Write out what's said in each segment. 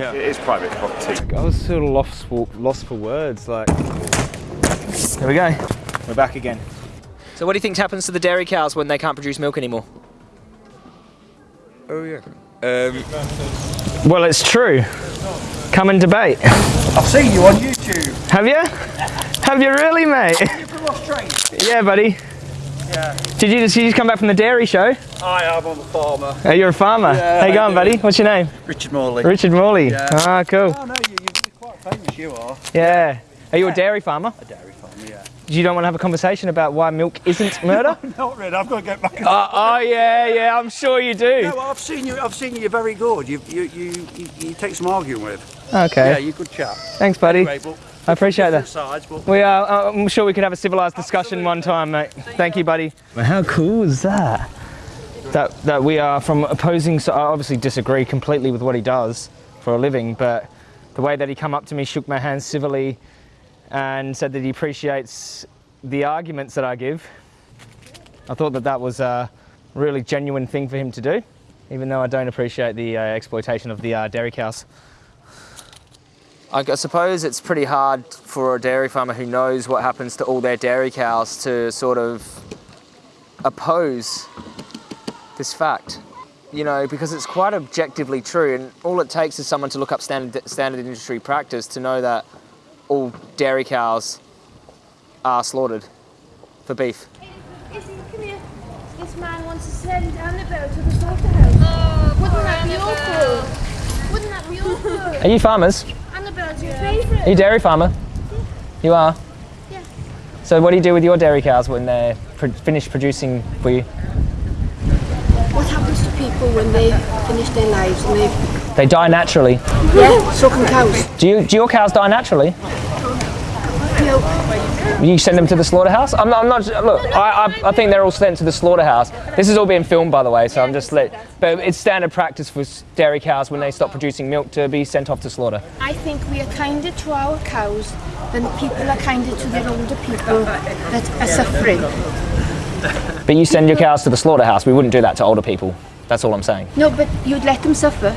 Yeah. It is private property. I was sort of lost for, lost for words. Like, there we go. We're back again. So what do you think happens to the dairy cows when they can't produce milk anymore? Oh yeah. Um, Well, it's true. Come and debate. I've seen you on YouTube. Have you? Have you really, mate? You from Australia? yeah, buddy. Yeah. Did you just, you just come back from the dairy show? I am. I'm a farmer. Oh, you're a farmer. Yeah, How you going, buddy? What's your name? Richard Morley. Richard Morley. Yeah. Ah, cool. Oh no, you, you're quite famous. You are. Yeah. Are you a dairy farmer? A dairy farmer. Yeah. You don't want to have a conversation about why milk isn't murder? Not really. I've got to get back. oh, oh, yeah, yeah. I'm sure you do. No, I've seen you. I've seen you. You're very good. You you you, you, you take some arguing with. Okay. Yeah, you're a good chap. Thanks, buddy. Anyway, but I appreciate that. sides, We are. Uh, I'm sure we could have a civilized discussion one time, mate. Thank you, buddy. How cool is that? That that we are from opposing. So I obviously disagree completely with what he does for a living, but the way that he come up to me, shook my hand civilly, and said that he appreciates the arguments that I give. I thought that that was a really genuine thing for him to do, even though I don't appreciate the uh, exploitation of the uh, dairy cows. I g- suppose it's pretty hard for a dairy farmer who knows what happens to all their dairy cows to sort of oppose this fact. You know, because it's quite objectively true, and all it takes is someone to look up standard, standard industry practice to know that all dairy cows are slaughtered for beef. Listen, come here. This man wants to send Annabelle to the slaughterhouse. Oh, Wouldn't that be awful? Wouldn't that be awful? Are you farmers? Favourite. Are you a dairy farmer? You are? Yeah. So what do you do with your dairy cows when they're pro- finished producing for you? What happens to people when they finish their lives and they They die naturally. yeah, so can cows. Do, you, do your cows die naturally? No, You send them to the slaughterhouse? I'm not, I'm not look, I, I, I think they're all sent to the slaughterhouse. This is all being filmed, by the way, so I'm just let, but it's standard practice for dairy cows when they stop producing milk to be sent off to slaughter. I think we are kinder to our cows than people are kinder to their older people that are suffering. But you send your cows to the slaughterhouse, we wouldn't do that to older people. That's all I'm saying. No, but you'd let them suffer.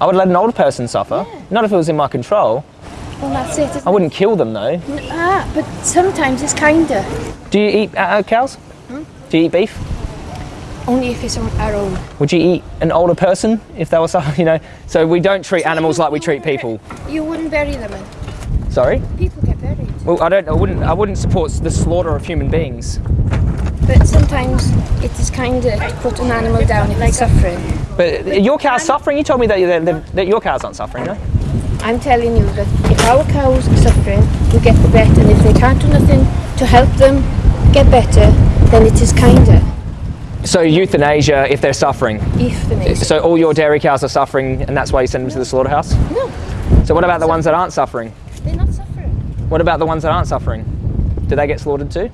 I would let an older person suffer, not if it was in my control. Well, that's it. I wouldn't kill them though. Ah, but sometimes it's kinder. Do you eat uh, uh, cows? Do you eat beef? Only if it's on our own. Would you eat an older person if they was, so- you know? So we don't treat animals like we treat people. You wouldn't bury them in. Sorry. People get buried. Well, I don't. I wouldn't. I wouldn't support the slaughter of human beings. But sometimes it is kinder to put an animal down if it's suffering. But your cow's suffering. You told me that, that, that your cows aren't suffering, no? I'm telling you that if our cows are suffering, we get the better. And if they can't do nothing to help them get better, then it is kinder. So euthanasia if they're suffering. Euthanasia. So all your dairy cows are suffering, and that's why you send them to the slaughterhouse. No, So what about the ones that aren't suffering? they're not suffering. What about the ones that aren't suffering? Do they get slaughtered too?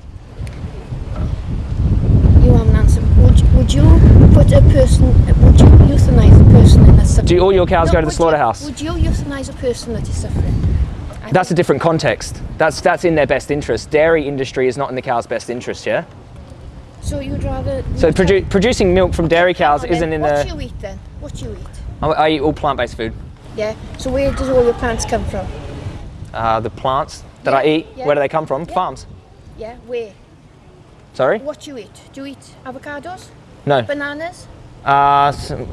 You um, haven't answered. Would, would you put a person, would you euthanize a person that's suffering? Do all your cows No, go to the would you- slaughterhouse? Would you euthanize a person that is suffering? I That's a different context. That's that's in their best interest. Dairy industry is not in the cow's best interest, yeah. So you'd rather. So produ- producing milk from dairy cows on isn't in the What do you eat then? What do you eat? I, I eat all plant-based food. Yeah. So where does all your plants come from? Uh, the plants that I eat, yeah. where do they come from? Yeah. Farms. Yeah. Where? Sorry. What do you eat? Do you eat avocados? No. Bananas? Uh,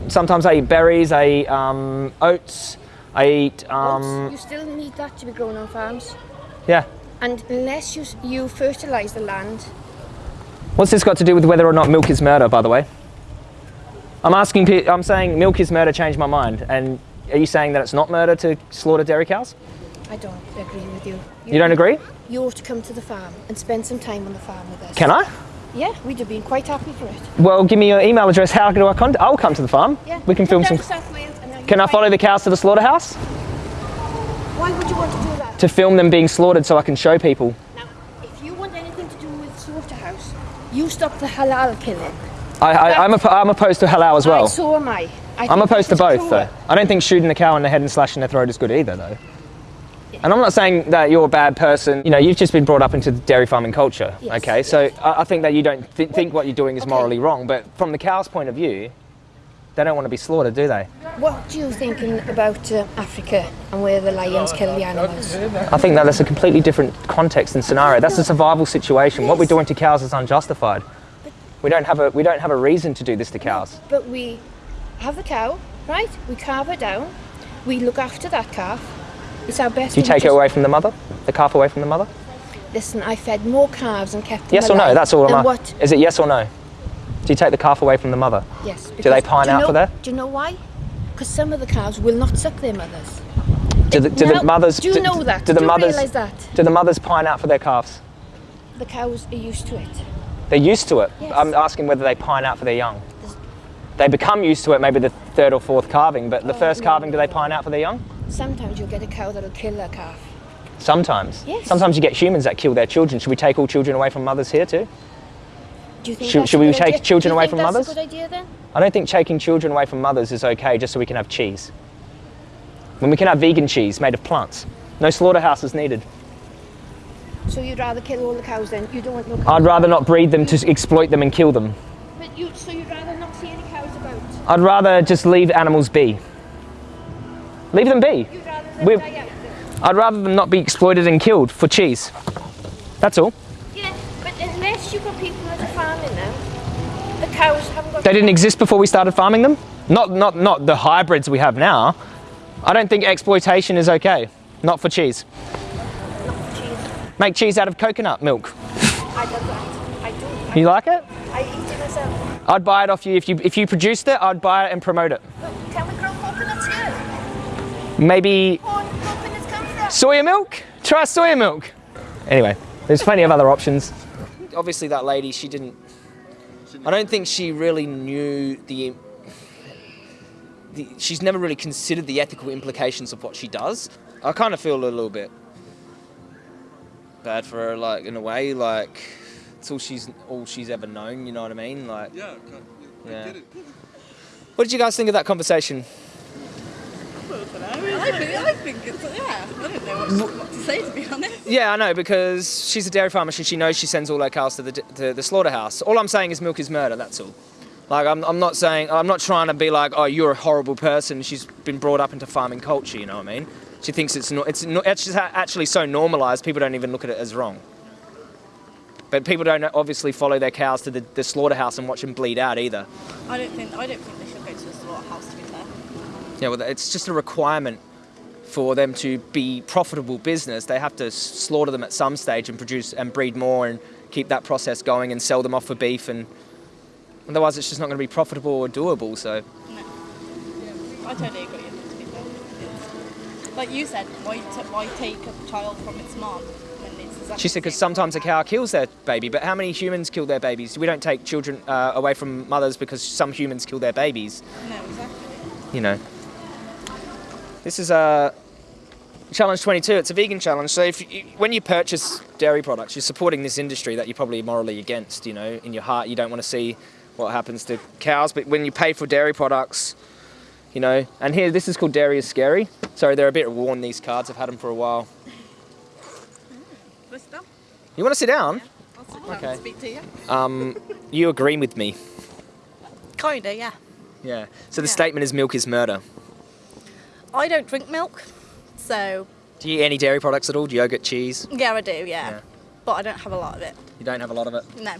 sometimes I eat berries. I eat um, oats. I eat. Um, You still need that to be grown on farms. yeah. And unless you you fertilise the land, What's this got to do with whether or not milk is murder? By the way. I'm asking. I'm saying milk is murder. Changed my mind. And are you saying that it's not murder to slaughter dairy cows? I don't agree with you. You don't agree? You ought to come to the farm and spend some time on the farm with us. Can I? Yeah, we'd have been quite happy for it. Well, give me your email address. How do I contact? I'll come to the farm. Yeah. We can film come some. to South Wales and then Can I follow the cows to the slaughterhouse Why would you want to do that? to film them being slaughtered so I can show people? Now, if you want anything to do with slaughterhouse, you stop the halal killing. I, I, I'm, op- I'm opposed to halal as well. Right, so am I. I I'm opposed to both, cruel. though. I don't think shooting a cow in the head and slashing their throat is good either, though. And I'm not saying that you're a bad person. You know, you've just been brought up into the dairy farming culture. Yes, okay, so I, I think that you don't th- think what you're doing is Okay. morally wrong. But from the cow's point of view, They don't want to be slaughtered, do they? What do you think about uh, Africa and where the lions kill the animals? I think that that's a completely different context and scenario. That's a survival situation. What we're doing to cows is unjustified. We don't have a we don't have a reason to do this to cows. But we have the cow, right? We calve her down. We look after that calf. It's our best. Do you take it away from the mother? The calf away from the mother? Listen, I fed more calves and kept them Yes or no? That's all I'm what? Is it yes or no? Do you take the calf away from the mother? Yes. Do they pine do out know, for that? Do you know why? Because some of the calves will not suck their mothers. Do the, do Now, the mothers Do you do, know that? Do the you mothers realise that? do the mothers pine out for their calves? The cows are used to it. They're used to it. Yes. I'm asking whether they pine out for their young. They become used to it maybe the third or fourth calving, but the Oh, first no, calving, do they pine out for their young? Sometimes you'll get a cow that'll kill a calf. Sometimes. Yes. Sometimes you get humans that kill their children. Should we take all children away from mothers here too? Do you think Should- should we take idea? children away from that's mothers? a good idea then? I don't think taking children away from mothers is okay just so we can have cheese. When we can have vegan cheese made of plants. No slaughterhouses needed. So you'd rather kill all the cows then? You don't want no cows? I'd rather not breed them to exploit them and kill them. But you, so you'd rather not see any cows about? I'd rather just leave animals be. Leave them be. Rather them? I'd rather them not be exploited and killed for cheese. That's all. Yeah, but unless you've got people that are farming them, the cows haven't got... They didn't exist before we started farming them. Not, not, not the hybrids we have now. I don't think exploitation is okay. Not for cheese. Not cheese. Make cheese out of coconut milk. I don't that. I do. You like it? I, I eat it myself. I'd buy it off you if you if you produced it. I'd buy it and promote it. But can we grow coconuts here? Maybe Corn coconuts come from? soya milk. Try soya milk. Anyway, there's plenty of other options. Obviously, that lady, she didn't. I don't think she really knew the. the she's never really considered the ethical implications of what she does. I kind of feel a little bit bad for her, like in a way, like it's all she's all she's ever known. You know what I mean? Like, Yeah, yeah. What did you guys think of that conversation? I think, I think it's, yeah, I don't know what, what to say to be honest. Yeah, I know because she's a dairy farmer. She, she knows she sends all her cows to the to the slaughterhouse. All I'm saying is milk is murder. That's all. Like I'm, I'm not saying I'm not trying to be like oh you're a horrible person. She's been brought up into farming culture. You know what I mean? She thinks it's no, it's, no, it's actually so normalised. People don't even look at it as wrong. But people don't obviously follow their cows to the, the slaughterhouse and watch them bleed out either. I don't think I don't think they should go to the slaughterhouse to be Yeah, well, it's just a requirement for them to be profitable business. They have to slaughter them at some stage and produce and breed more and keep that process going and sell them off for beef. And otherwise, it's just not going to be profitable or doable. So No. I totally agree with you to be fair. It's- Like you said, why, t- why take a child from its mom when it's exactly she said because sometimes a cow kills their baby, but how many humans kill their babies? We don't take children uh, away from mothers because some humans kill their babies. No, exactly. you know. This is a challenge 22. It's a vegan challenge. So if you, when you purchase dairy products, you're supporting this industry that you're probably morally against. You know, in your heart, you don't want to see what happens to cows. But when you pay for dairy products, you know, and here this is called Dairy is Scary. Sorry, they're a bit worn. These cards. I've had them for a while. You want to sit down? I'll sit down Okay. and speak to you. Um, you agree with me? Kinda, yeah. Yeah. So the Yeah. statement is milk is murder. I don't drink milk, so Do you eat any dairy products at all? Yogurt, cheese? yeah, I do, yeah. Yeah. But I don't have a lot of it. You don't have a lot of it. No.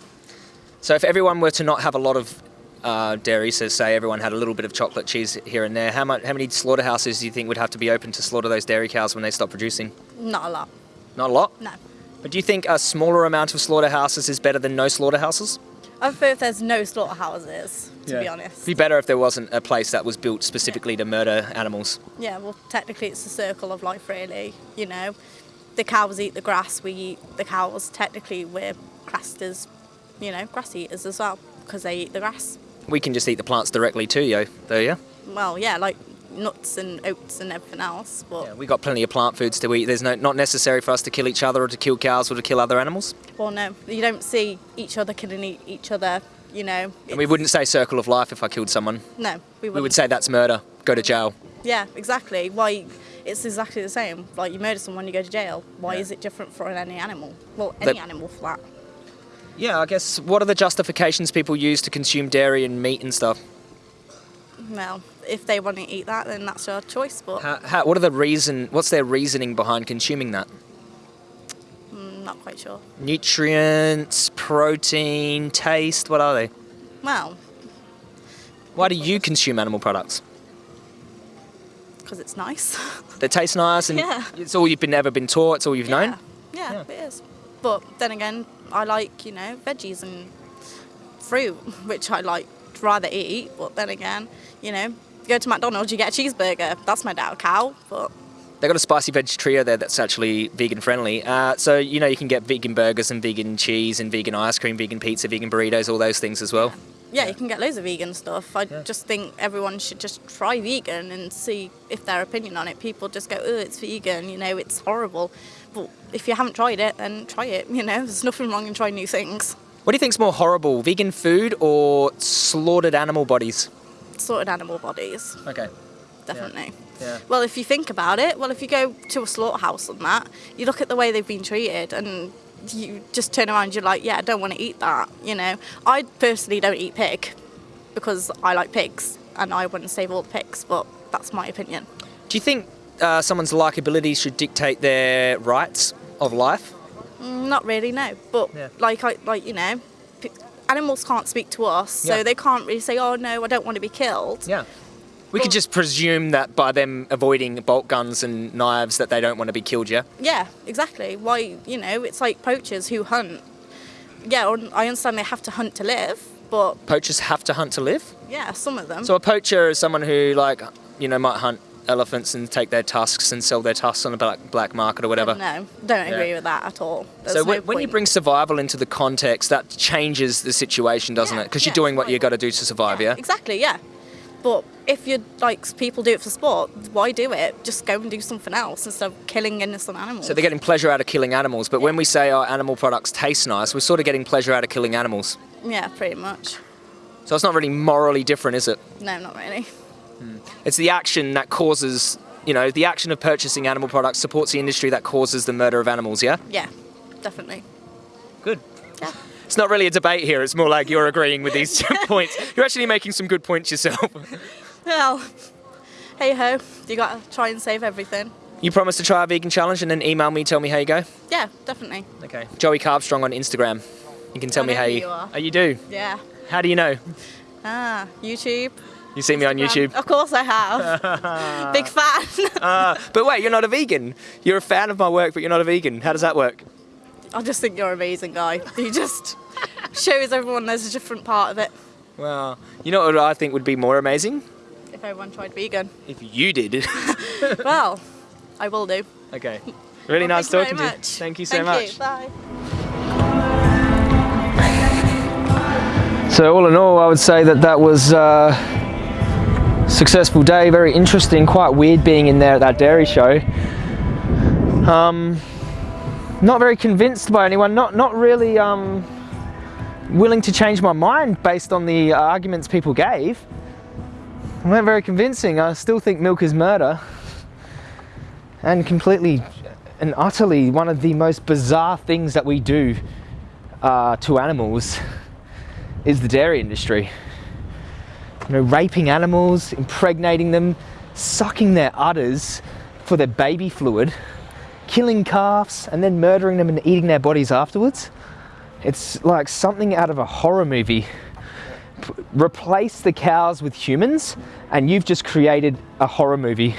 So if everyone were to not have a lot of uh, dairy, so say everyone had a little bit of chocolate cheese here and there, how much, how many slaughterhouses do you think would have to be open to slaughter those dairy cows when they stop producing? Not a lot. Not a lot. No. But do you think a smaller amount of slaughterhouses is better than no slaughterhouses? I prefer if there's no slaughterhouses, to be honest. It'd be better if there wasn't a place that was built specifically to murder animals. Yeah, well, technically it's the circle of life, really. You know, the cows eat the grass, we eat the cows. Technically, we're classed as, you know, grass eaters as well because they eat the grass. We can just eat the plants directly too, yo. Though, yeah. Well, yeah, like nuts and oats and everything else. But Yeah, we got plenty of plant foods to eat. There's no not necessary for us to kill each other or to kill cows or to kill other animals. well, no, you don't see each other killing each other. You know. And we wouldn't say circle of life if I killed someone. No, we wouldn't. We would say that's murder. Go to jail. Yeah, exactly. Why? It's exactly the same. Like you murder someone, you go to jail. Why Yeah. is it different for any animal? Well, any That- animal for that. Yeah, I guess what are the justifications people use to consume dairy and meat and stuff? well, if they want to eat that, then that's your choice. But How, how, what are the reason? What's their reasoning behind consuming that? I'm not quite sure. Nutrients, protein, taste. What are they? Well, Why do you consume animal products? because it's nice. They taste nice, and Yeah. it's all you've been ever been taught. It's all you've known. Yeah, it is. But then again, I like, you know, veggies and fruit, which I like rather eat. But then again, you know, go to McDonald's, you get a cheeseburger. That's made out of cow, but They got a spicy veg trio there that's actually vegan friendly. Uh, so you know you can get vegan burgers and vegan cheese and vegan ice cream, vegan pizza, vegan burritos, all those things as well. yeah, you can get loads of vegan stuff. I just think everyone should just try vegan and see if their opinion on it. People just go, oh, it's vegan, you know, it's horrible. But if you haven't tried it, then try it. You know, there's nothing wrong in trying new things. What do you think's more horrible, vegan food or slaughtered animal bodies? Slaughtered animal bodies. Okay. Definitely. Yeah. Well, if you think about it, well, if you go to a slaughterhouse and that, you look at the way they've been treated and you just turn around, you're like, yeah, I don't want to eat that, you know. I personally don't eat pig because I like pigs and I wouldn't save all the pigs, but that's my opinion. Do you think uh, someone's likability should dictate their rights of life? Mm, Not really, no. But Yeah. like, I, like you know, animals can't speak to us, so Yeah. they can't really say, oh no, I don't want to be killed. Yeah. We could just presume that by them avoiding bolt guns and knives that they don't want to be killed, yeah? Yeah, exactly. Why, you know, it's like poachers who hunt. Yeah, I understand they have to hunt to live, but Poachers have to hunt to live? yeah, some of them. So a poacher is someone who, like, you know, might hunt elephants and take their tusks and sell their tusks on the black, black market or whatever. No, don't Yeah. agree with that at all. There's so no when, when you bring survival into the context, that changes the situation, doesn't Yeah, it? Because yeah, you're doing what you've got to do to survive, yeah? Exactly, yeah. But if you like people do it for sport, why do it? Just go and do something else instead of killing innocent animals. So they're getting pleasure out of killing animals, but when we say our animal products taste nice, we're sort of getting pleasure out of killing animals. yeah, pretty much. So it's not really morally different, is it? No, not really. Hmm. It's the action that causes, you know, the action of purchasing animal products supports the industry that causes the murder of animals, yeah? Yeah, definitely. It's not really a debate here, it's more like you're agreeing with these points. You're actually making some good points yourself. Well, hey ho, you gotta try and save everything. You promise to try a vegan challenge and then email me, tell me how you go? Yeah, definitely. Okay. Joey Carbstrong on Instagram. You can tell I me how you. you are. Oh, you do? Yeah. How do you know? Ah, YouTube. You see me on YouTube. Of course I have. Big fan. Uh, but wait, you're not a vegan. You're a fan of my work, but you're not a vegan. How does that work? I just think you're an amazing guy. You just shows everyone there's a different part of it. Well, you know what I think would be more amazing? If everyone tried vegan. If you did. Well, I will do. okay. Really Well, nice talking to you. Thank you so Thank much. You. Bye. So all in all, I would say that that was a successful day, very interesting, quite weird being in there at that dairy show. Um, not very convinced by anyone, not, not really um, willing to change my mind based on the arguments people gave. weren't very convincing. I still think milk is murder. And completely and utterly one of the most bizarre things that we do uh, to animals is the dairy industry. You know, raping animals, impregnating them, sucking their udders for their baby fluid, killing calves, and then murdering them and eating their bodies afterwards. It's like something out of a horror movie. P- replace the cows with humans, and you've just created a horror movie.